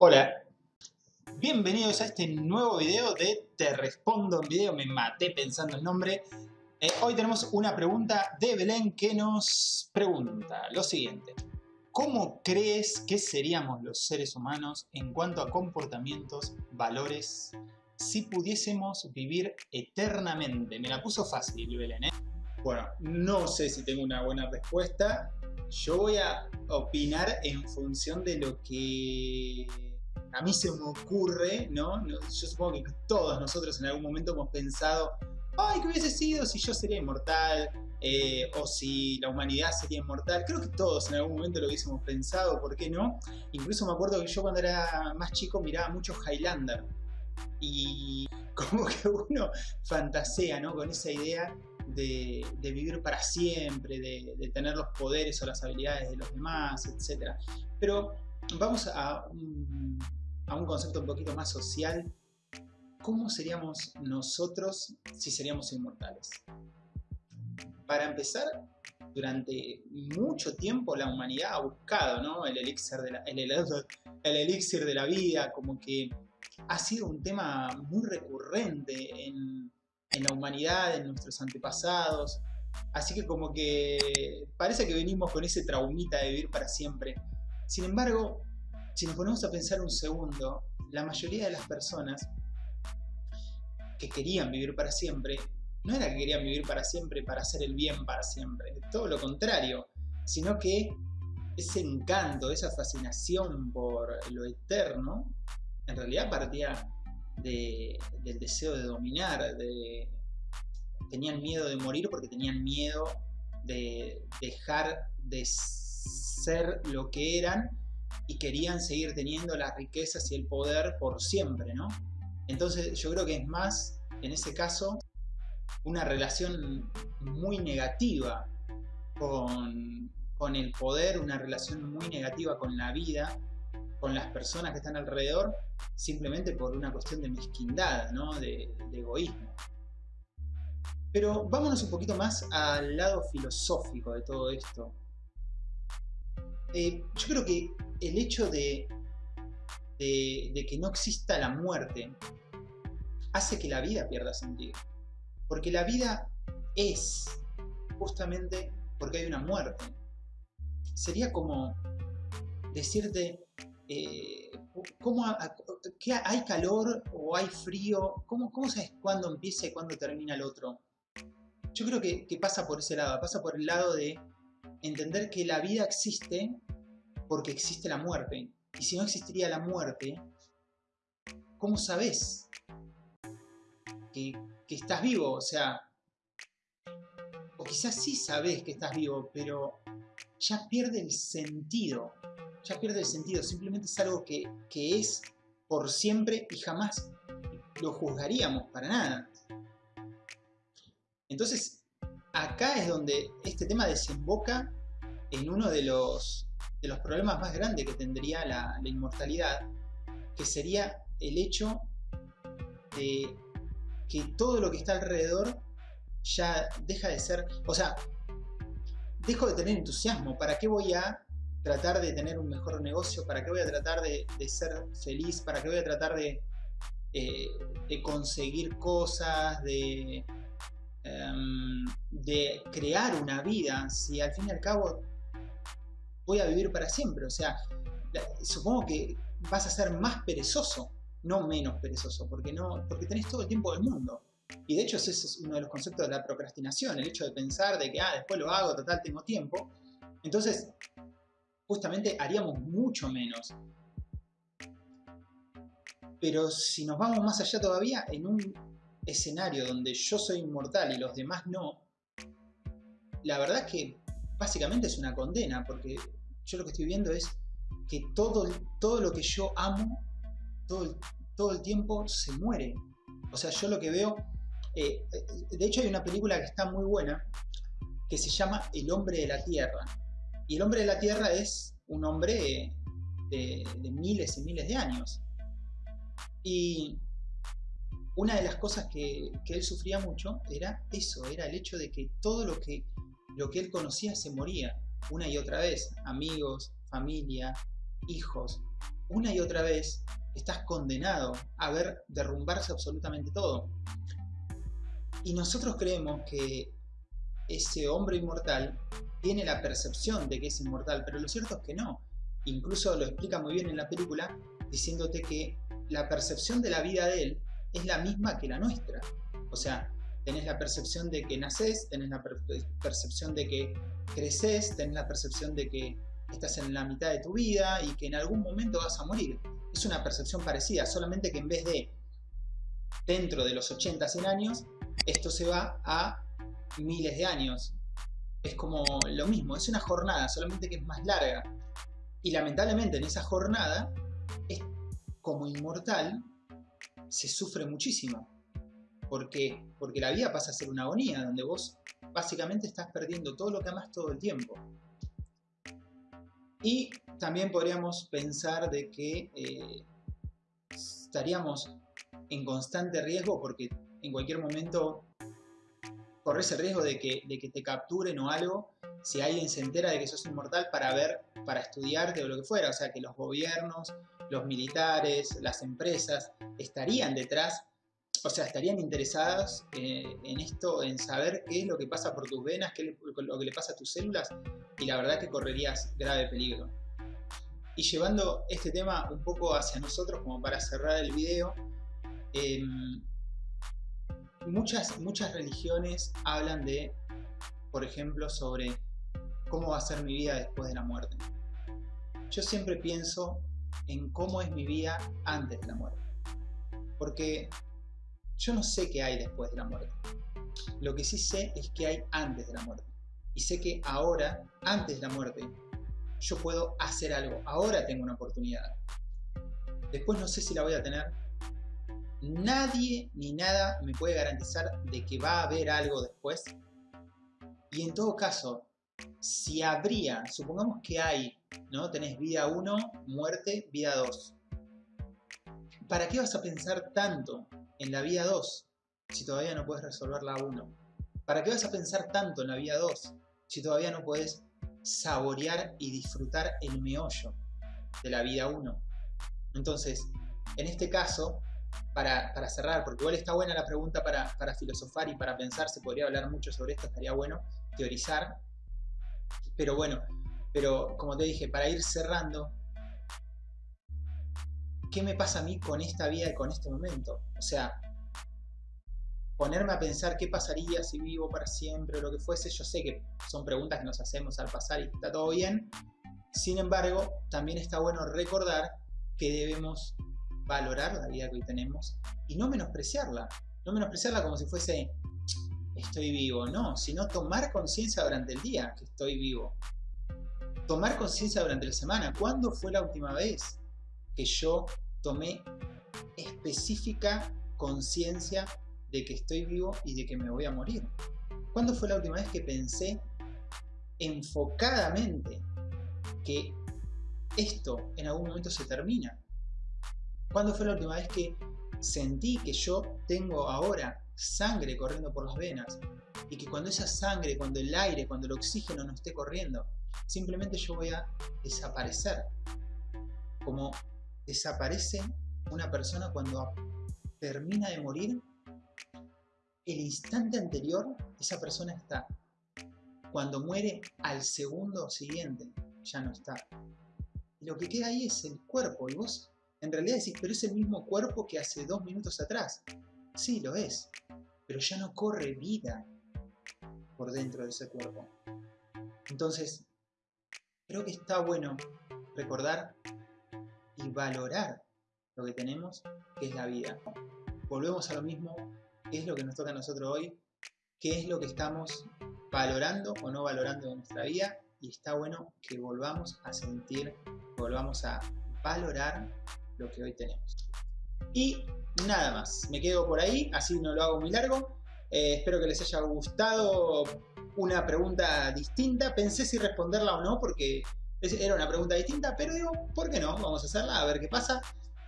Hola, bienvenidos a este nuevo video de Te Respondo en Video, me maté pensando el nombre. Eh, hoy tenemos una pregunta de Belén que nos pregunta lo siguiente. ¿Cómo crees que seríamos los seres humanos en cuanto a comportamientos, valores, si pudiésemos vivir eternamente? Me la puso fácil, Belén, ¿eh? Bueno, no sé si tengo una buena respuesta. Yo voy a opinar en función de lo que a mí se me ocurre, ¿no? Yo supongo que todos nosotros en algún momento hemos pensado, ay, ¿qué hubiese sido si yo sería inmortal? Eh, o si la humanidad sería inmortal. Creo que todos en algún momento lo hubiésemos pensado, ¿por qué no? Incluso me acuerdo que yo cuando era más chico miraba mucho Highlander. Y como que uno fantasea, ¿no? Con esa idea de, vivir para siempre, de, tener los poderes o las habilidades de los demás, etc. Pero vamos a un, a un concepto un poquito más social, ¿cómo seríamos nosotros si seríamos inmortales? Para empezar, durante mucho tiempo la humanidad ha buscado ¿no? el, elixir de la, el, el elixir de la vida, como que ha sido un tema muy recurrente en, en la humanidad, en nuestros antepasados, así que como que parece que venimos con ese traumita de vivir para siempre. Sin embargo, si nos ponemos a pensar un segundo, la mayoría de las personas que querían vivir para siempre, no era que querían vivir para siempre para hacer el bien para siempre, todo lo contrario, sino que ese encanto, esa fascinación por lo eterno, en realidad partía del deseo de dominar, de, tenían miedo de morir porque tenían miedo de dejar de ser lo que eran y querían seguir teniendo las riquezas y el poder por siempre, ¿no? Entonces yo creo que es más, en ese caso, una relación muy negativa con, el poder, una relación muy negativa con la vida, con las personas que están alrededor, simplemente por una cuestión de mezquindad, ¿no? de, egoísmo. Pero vámonos un poquito más al lado filosófico de todo esto. Eh, yo creo que el hecho de, de, que no exista la muerte hace que la vida pierda sentido. Porque la vida es justamente porque hay una muerte. Sería como decirte, eh, ¿cómo, ¿hay calor o hay frío? ¿Cómo, ¿Cómo sabes cuándo empieza y cuándo termina el otro? Yo creo que, que pasa por ese lado, pasa por el lado de entender que la vida existe porque existe la muerte. Y si no existiría la muerte, ¿cómo sabes que, estás vivo? O sea, o quizás sí sabes que estás vivo, pero ya pierde el sentido. Ya pierde el sentido. Simplemente es algo que, que es por siempre y jamás lo juzgaríamos para nada. Entonces, acá es donde este tema desemboca en uno de los de los problemas más grandes que tendría la, inmortalidad, que sería el hecho de que todo lo que está alrededor ya deja de ser, o sea, dejo de tener entusiasmo, ¿para qué voy a tratar de tener un mejor negocio? ¿Para qué voy a tratar de, ser feliz? ¿Para qué voy a tratar de, eh, conseguir cosas? Em, de crear una vida, si al fin y al cabo voy a vivir para siempre. O sea, supongo que vas a ser más perezoso, no menos perezoso, porque, no, porque tenés todo el tiempo del mundo. Y de hecho ese es uno de los conceptos de la procrastinación, el hecho de pensar de que, ah, después lo hago, total, tengo tiempo. Entonces, justamente haríamos mucho menos. Pero si nos vamos más allá todavía, en un escenario donde yo soy inmortal y los demás no, la verdad es que básicamente es una condena, porque yo lo que estoy viendo es que todo, todo lo que yo amo, todo el, todo el tiempo se muere. O sea, yo lo que veo, eh, de hecho hay una película que está muy buena, que se llama El hombre de la tierra. Y el hombre de la tierra es un hombre de, miles y miles de años. Y una de las cosas que, que, él sufría mucho era eso, era el hecho de que todo lo que, lo que él conocía se moría una y otra vez, amigos, familia, hijos. una y otra vez estás condenado a ver derrumbarse absolutamente todo. Y nosotros creemos que ese hombre inmortal tiene la percepción de que es inmortal, pero lo cierto es que no. Incluso lo explica muy bien en la película, diciéndote que la percepción de la vida de él es la misma que la nuestra. O sea, tenés la percepción de que nacés, tenés la percepción de que creces, tenés la percepción de que estás en la mitad de tu vida y que en algún momento vas a morir. Es una percepción parecida, solamente que en vez de dentro de los 80, 100 años, esto se va a miles de años. Es como lo mismo, es una jornada, solamente que es más larga. Y lamentablemente en esa jornada, es como inmortal, se sufre muchísimo. ¿Por qué? Porque la vida pasa a ser una agonía, donde vos básicamente estás perdiendo todo lo que amas todo el tiempo. Y también podríamos pensar de que eh, estaríamos en constante riesgo porque en cualquier momento corres el riesgo de que, de que te capturen o algo si alguien se entera de que sos inmortal para ver, para estudiarte o lo que fuera. O sea, que los gobiernos, los militares, las empresas estarían detrás o sea, estarían interesadas eh, en esto, en saber qué es lo que pasa por tus venas, qué es lo que le pasa a tus células, y la verdad que correrías grave peligro. Y llevando este tema un poco hacia nosotros, como para cerrar el video, em, muchas, muchas religiones hablan de, por ejemplo, sobre cómo va a ser mi vida después de la muerte. Yo siempre pienso en cómo es mi vida antes de la muerte. Porque yo no sé qué hay después de la muerte. Lo que sí sé es que hay antes de la muerte. Y sé que ahora, antes de la muerte, yo puedo hacer algo. Ahora tengo una oportunidad. Después no sé si la voy a tener. Nadie ni nada me puede garantizar de que va a haber algo después. Y en todo caso, si habría, supongamos que hay, ¿no? Tenés vida 1, muerte, vida 2. ¿Para qué vas a pensar tanto en la vía 2 si todavía no puedes resolver la 1? ¿Para qué vas a pensar tanto en la vía 2 si todavía no puedes saborear y disfrutar el meollo de la vida 1? Entonces, en este caso, para, cerrar, porque igual está buena la pregunta para, para filosofar y para pensar, se podría hablar mucho sobre esto, estaría bueno teorizar, pero bueno, pero como te dije, para ir cerrando, ¿qué me pasa a mí con esta vida y con este momento? O sea, ponerme a pensar qué pasaría si vivo para siempre o lo que fuese, yo sé que son preguntas que nos hacemos al pasar y está todo bien. Sin embargo, también está bueno recordar que debemos valorar la vida que hoy tenemos y no menospreciarla. No menospreciarla como si fuese estoy vivo, no, sino tomar conciencia durante el día que estoy vivo. Tomar conciencia durante la semana. ¿Cuándo fue la última vez que yo tomé específica conciencia de que estoy vivo y de que me voy a morir. ¿Cuándo fue la última vez que pensé enfocadamente que esto en algún momento se termina? ¿Cuándo fue la última vez que sentí que yo tengo ahora sangre corriendo por las venas y que cuando esa sangre, cuando el aire, cuando el oxígeno no esté corriendo, simplemente yo voy a desaparecer como desaparece una persona cuando termina de morir, el instante anterior esa persona está. Cuando muere al segundo siguiente, ya no está. Lo que queda ahí es el cuerpo. Y vos en realidad decís, pero es el mismo cuerpo que hace dos minutos atrás. Sí, lo es. Pero ya no corre vida por dentro de ese cuerpo. Entonces, creo que está bueno recordar valorar lo que tenemos, que es la vida. Volvemos a lo mismo, qué es lo que nos toca a nosotros hoy, qué es lo que estamos valorando o no valorando en nuestra vida y está bueno que volvamos a sentir, volvamos a valorar lo que hoy tenemos. Y nada más, me quedo por ahí, así no lo hago muy largo. Eh, espero que les haya gustado una pregunta distinta. Pensé si responderla o no porque era una pregunta distinta, pero digo, ¿por qué no? Vamos a hacerla, a ver qué pasa.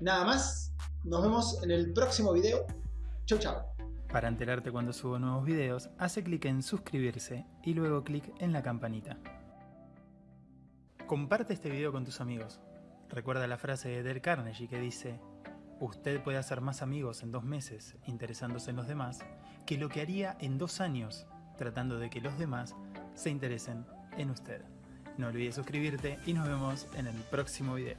Nada más, nos vemos en el próximo video. Chau, chau. Para enterarte cuando subo nuevos videos, hace clic en suscribirse y luego clic en la campanita. Comparte este video con tus amigos. Recuerda la frase de Del Carnegie que dice Usted puede hacer más amigos en dos meses interesándose en los demás que lo que haría en dos años tratando de que los demás se interesen en usted. No olvides suscribirte y nos vemos en el próximo video.